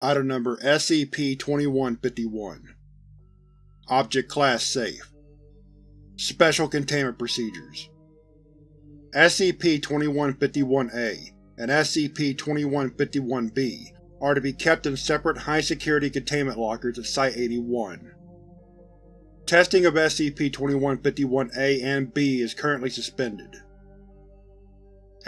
Item Number SCP-2151 Object Class Safe Special Containment Procedures SCP-2151-A and SCP-2151-B are to be kept in separate high-security containment lockers at Site-81. Testing of SCP-2151-A and B is currently suspended.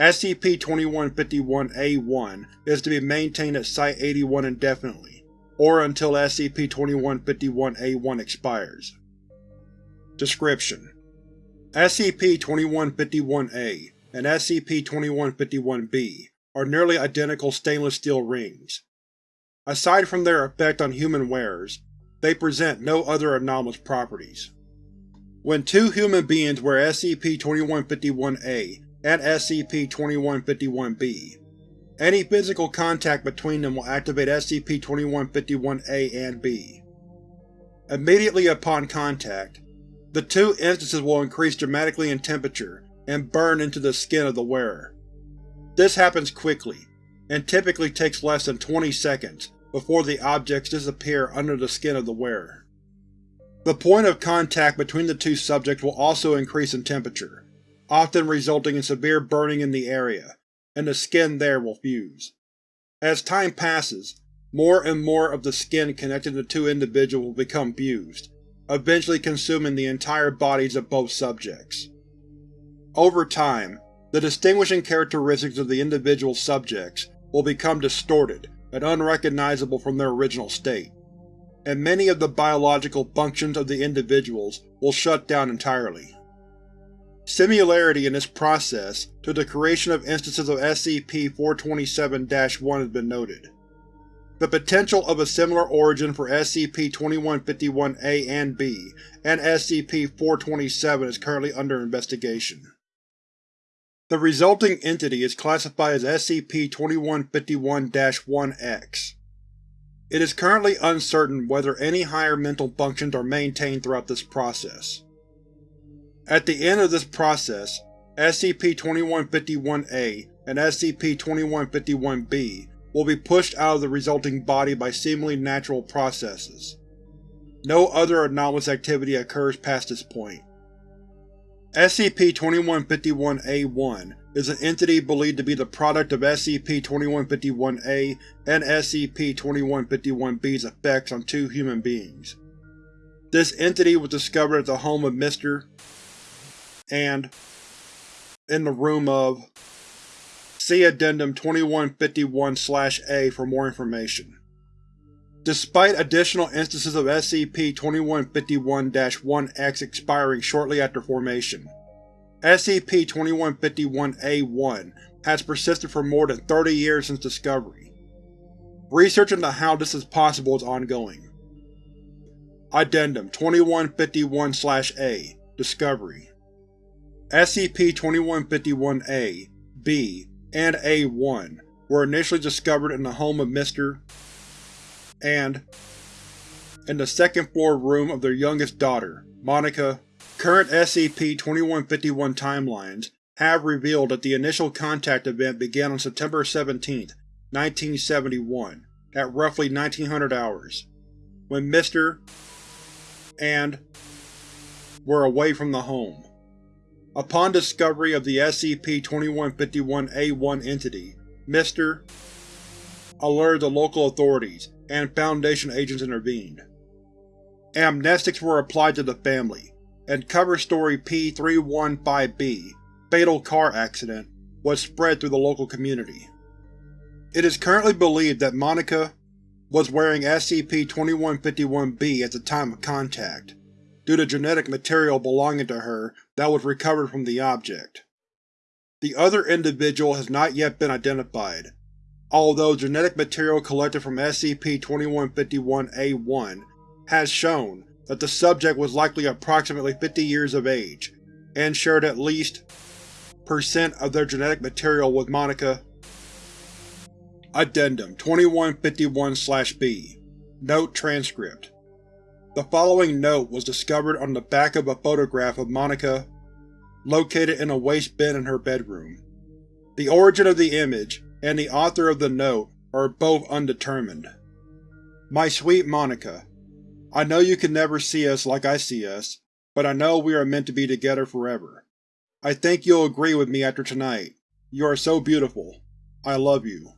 SCP-2151-A1 is to be maintained at Site-81 indefinitely, or until SCP-2151-A1 expires. Description: SCP-2151-A and SCP-2151-B are nearly identical stainless steel rings. Aside from their effect on human wearers, they present no other anomalous properties. When two human beings wear SCP-2151-A and SCP-2151-B, any physical contact between them will activate SCP-2151-A and B. Immediately upon contact, the two instances will increase dramatically in temperature and burn into the skin of the wearer. This happens quickly, and typically takes less than 20 seconds before the objects disappear under the skin of the wearer. The point of contact between the two subjects will also increase in temperature, often resulting in severe burning in the area, and the skin there will fuse. As time passes, more and more of the skin connecting the two individuals will become fused, eventually consuming the entire bodies of both subjects. Over time, the distinguishing characteristics of the individual subjects will become distorted and unrecognizable from their original state, and many of the biological functions of the individuals will shut down entirely. Similarity in this process to the creation of instances of SCP-427-1 has been noted. The potential of a similar origin for SCP-2151-A and B and SCP-427 is currently under investigation. The resulting entity is classified as SCP-2151-1-X. It is currently uncertain whether any higher mental functions are maintained throughout this process. At the end of this process, SCP-2151-A and SCP-2151-B will be pushed out of the resulting body by seemingly natural processes. No other anomalous activity occurs past this point. SCP-2151-A1 is an entity believed to be the product of SCP-2151-A and SCP-2151-B's effects on two human beings. This entity was discovered at the home of Mr and in the room of See Addendum 2151-A for more information. Despite additional instances of SCP-2151-1-X expiring shortly after formation, SCP-2151-A1 has persisted for more than 30 years since discovery. Research into how this is possible is ongoing. Addendum 2151-A Discovery SCP-2151-A, B, and A-1 were initially discovered in the home of Mr. and in the second-floor room of their youngest daughter, Monica. Current SCP-2151 timelines have revealed that the initial contact event began on September 17, 1971, at roughly 1900 hours, when Mr. and were away from the home. Upon discovery of the SCP-2151-A1 entity, Mr. alerted the local authorities, and Foundation agents intervened. Amnestics were applied to the family, and cover story P-315-B, Fatal Car Accident, was spread through the local community. It is currently believed that Monica was wearing SCP-2151-B at the time of contact, due to genetic material belonging to her that was recovered from the object. The other individual has not yet been identified, although genetic material collected from SCP-2151-A1 has shown that the subject was likely approximately 50 years of age, and shared at least percent of their genetic material with Monica. Addendum 2151-B Note Transcript the following note was discovered on the back of a photograph of Monica located in a waste bin in her bedroom. The origin of the image and the author of the note are both undetermined. My sweet Monica, I know you can never see us like I see us, but I know we are meant to be together forever. I think you'll agree with me after tonight. You are so beautiful. I love you.